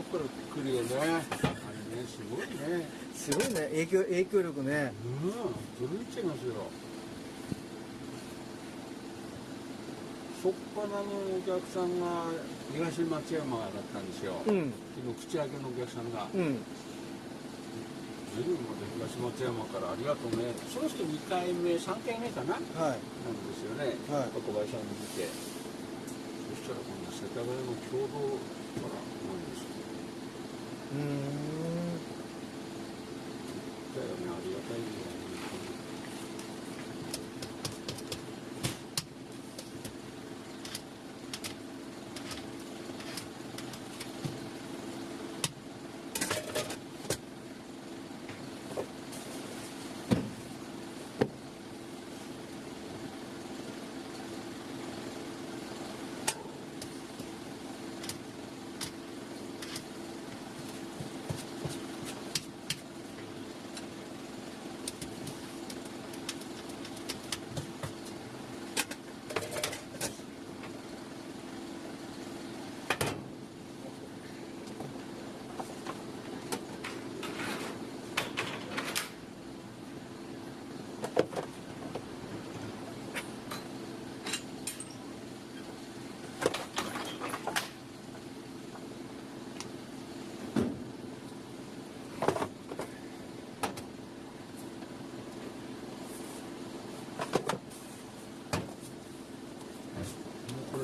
とこから来るよね。あれねすごいね。すごいね。影響影響力ね。うん全然違いますよ。しょっぱなのお客さんが東松山だったんですよ、うん。昨日口開けのお客さんが。うん。随分まで東松山からありがとうね。その人2回目3回目かな？はい。なんですよね、はい。小林さんに見て。そしたらこの世田谷の共同からうーんだよね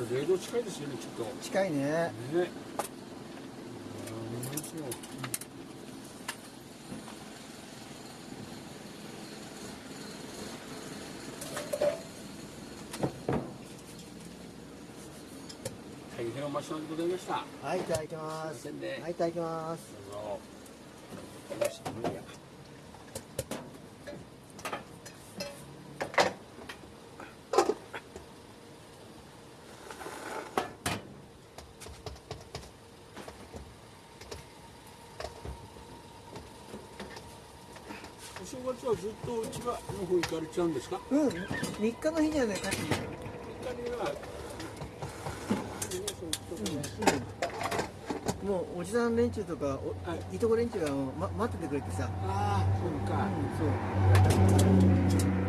ありがたいよねもうこれ0度近いですよねきっと。ね近いね。ね。大変お待ちでございました。はいいただきます。すいませんね。はいいただきます。どうぞよし無理やお正月はずっと千葉の方行かれちゃうんですか？うん3日の日にはね帰ってきた他にはもうおじさん連中とかお、はい。い、とこ連中がま、待っててくれてさ、ああそうか、うん、そう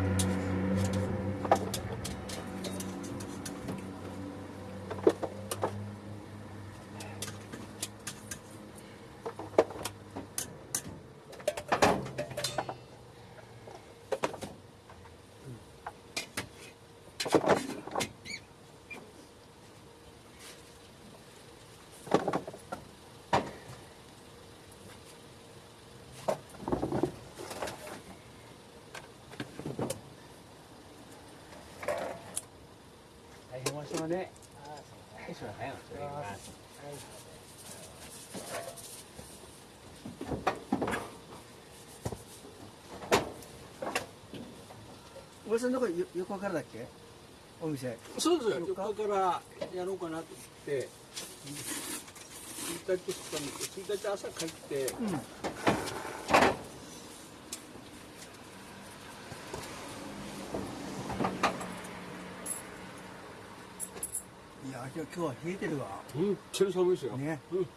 大変お待ちね。はい、すみません。お願いします。おじさんのとこよ横からだっけ？お店そうですよ。そっか4日からやろうかなと思って、1日2日に、1日朝帰って、うんいや今日は冷えてるわ本当に寒いですよ。ねうん。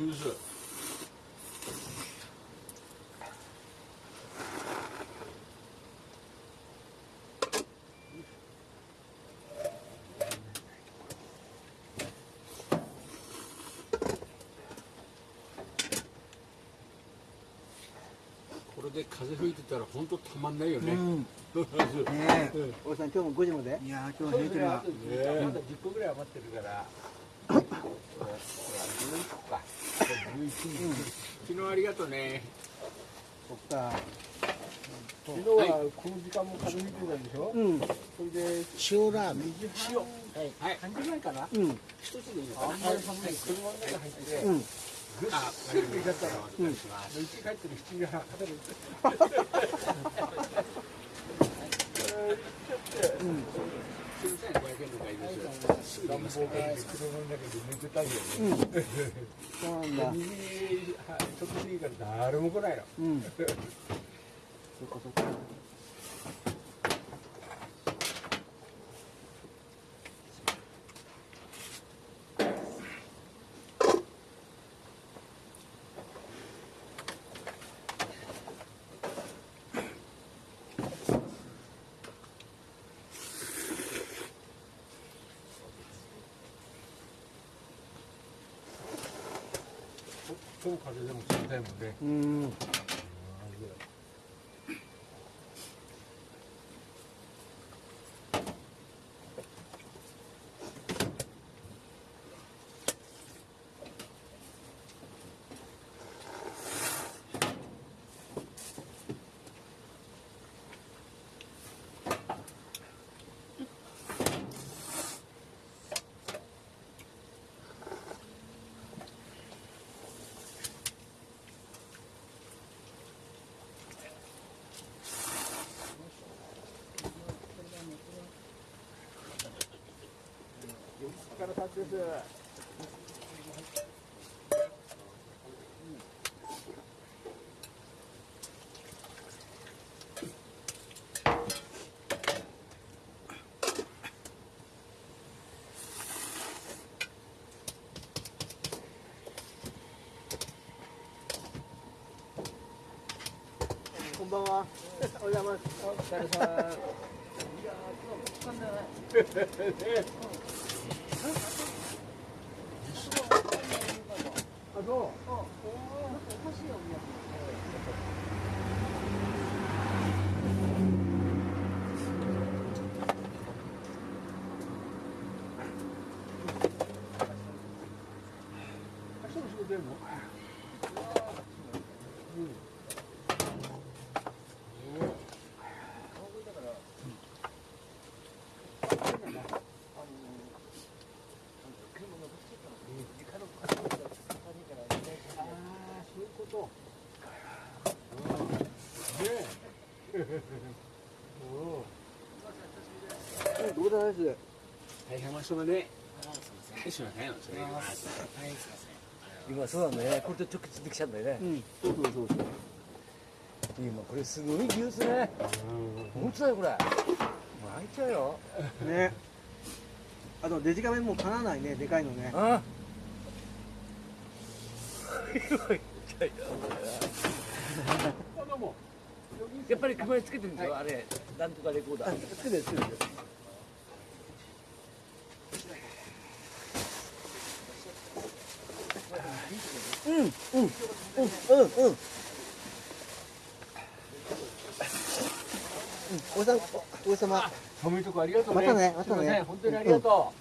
寒いです。で風吹いてたら本当たまんないよね。うん。ね ねえ。おじさん今日も5時まで？いや今日は冷えてるわねまだ10個ぐらい余ってるから。ほらほら11個か。11昨日ありがとうね。そっか。昨日はこの時間も風吹いてたでしょ、うん。それで塩ラーメン。塩。はい。半時ぐらいかな？うん。一つでいいのかな。あんまり寒い。車の中入ってて、うんあ、わかりました。お願いします。うち帰ってる7時半肩でうん。すみません、500円の買いです。暖房が車の中で寝てたん。ようん、そうん。だちょっと過ぎから誰も来ないのうん。 초보 가게 되면 때문에. 음. んから立ってです。こんばんは。お邪魔しお疲れさんあそう明日の仕事やるのああそういうことどうだです大変ましょうね。すいませんそれ今そうなんだね。これと直接できちゃうんだよね。うん。そうそうそう。そう今これすごい技術ね。本当だよこれ。もう開いちゃうよ。ね。あとデジカメもかなわないね。でかいのね。あやっぱり熊につけてるんですよ、あれなんとかレコーダー。つけてるつけてる。うんうんうんうん。うんおじさん。おおじさま寒いとこありがとうねまたねまたね本当にありがと